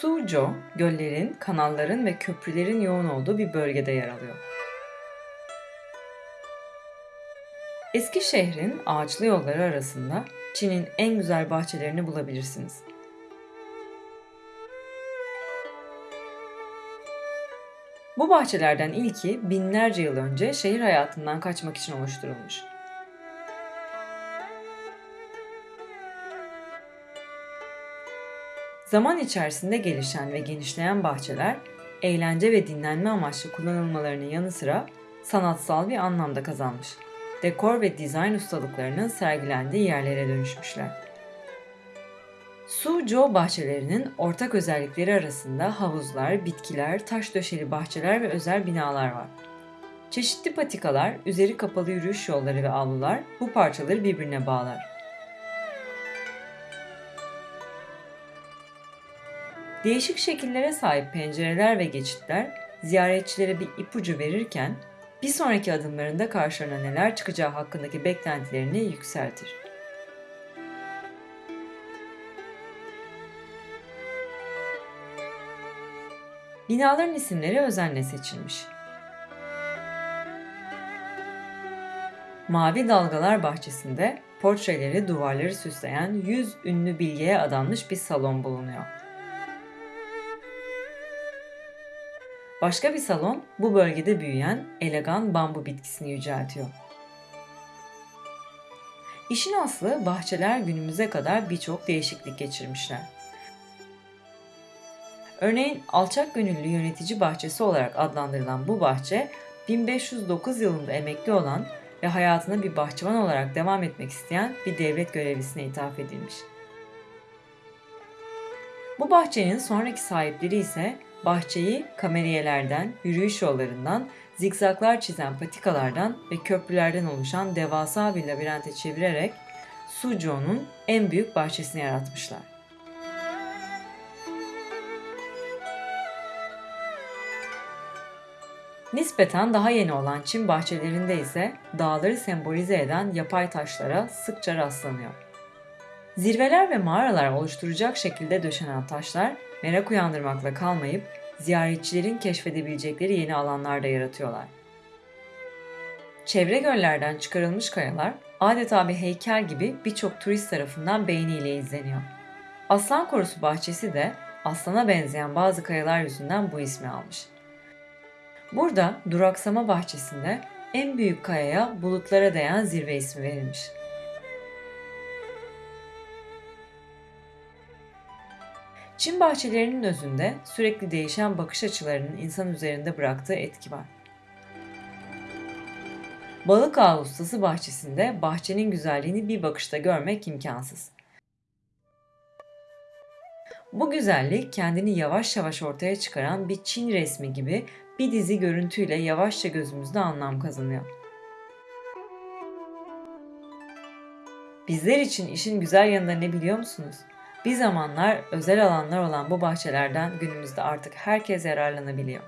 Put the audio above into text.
Suzhou, göllerin, kanalların ve köprülerin yoğun olduğu bir bölgede yer alıyor. Eski şehrin ağaçlı yolları arasında Çin'in en güzel bahçelerini bulabilirsiniz. Bu bahçelerden ilki binlerce yıl önce şehir hayatından kaçmak için oluşturulmuş. Zaman içerisinde gelişen ve genişleyen bahçeler, eğlence ve dinlenme amaçlı kullanılmalarının yanı sıra sanatsal bir anlamda kazanmış. Dekor ve dizayn ustalıklarının sergilendiği yerlere dönüşmüşler. Suzhou bahçelerinin ortak özellikleri arasında havuzlar, bitkiler, taş döşeli bahçeler ve özel binalar var. Çeşitli patikalar, üzeri kapalı yürüyüş yolları ve avlular bu parçaları birbirine bağlar. Değişik şekillere sahip pencereler ve geçitler ziyaretçilere bir ipucu verirken bir sonraki adımlarında karşılarına neler çıkacağı hakkındaki beklentilerini yükseltir. Binaların isimleri özenle seçilmiş. Mavi Dalgalar Bahçesi'nde portreleri duvarları süsleyen 100 ünlü bilgiye adanmış bir salon bulunuyor. Başka bir salon bu bölgede büyüyen elegan bambu bitkisini yüceltiyor. İşin aslı bahçeler günümüze kadar birçok değişiklik geçirmişler. Örneğin alçak gönüllü yönetici bahçesi olarak adlandırılan bu bahçe 1509 yılında emekli olan ve hayatına bir bahçıvan olarak devam etmek isteyen bir devlet görevlisine ithaf edilmiş. Bu bahçenin sonraki sahipleri ise bahçeyi kameriyelerden, yürüyüş yollarından, zikzaklar çizen patikalardan ve köprülerden oluşan devasa bir labirente çevirerek Suzhou'nun en büyük bahçesini yaratmışlar. Nispeten daha yeni olan Çin bahçelerinde ise dağları sembolize eden yapay taşlara sıkça rastlanıyor. Zirveler ve mağaralar oluşturacak şekilde döşenen taşlar merak uyandırmakla kalmayıp ziyaretçilerin keşfedebilecekleri yeni alanlar da yaratıyorlar. Çevre göllerden çıkarılmış kayalar adeta bir heykel gibi birçok turist tarafından beğeniyle izleniyor. Aslan Korusu bahçesi de aslana benzeyen bazı kayalar yüzünden bu ismi almış. Burada duraksama bahçesinde en büyük kayaya bulutlara değen zirve ismi verilmiş. Çin bahçelerinin özünde sürekli değişen bakış açılarının insan üzerinde bıraktığı etki var. Balık Ağı Ustası bahçesinde bahçenin güzelliğini bir bakışta görmek imkansız. Bu güzellik kendini yavaş yavaş ortaya çıkaran bir Çin resmi gibi bir dizi görüntüyle yavaşça gözümüzde anlam kazanıyor. Bizler için işin güzel yanında ne biliyor musunuz? Bir zamanlar özel alanlar olan bu bahçelerden günümüzde artık herkes yararlanabiliyor.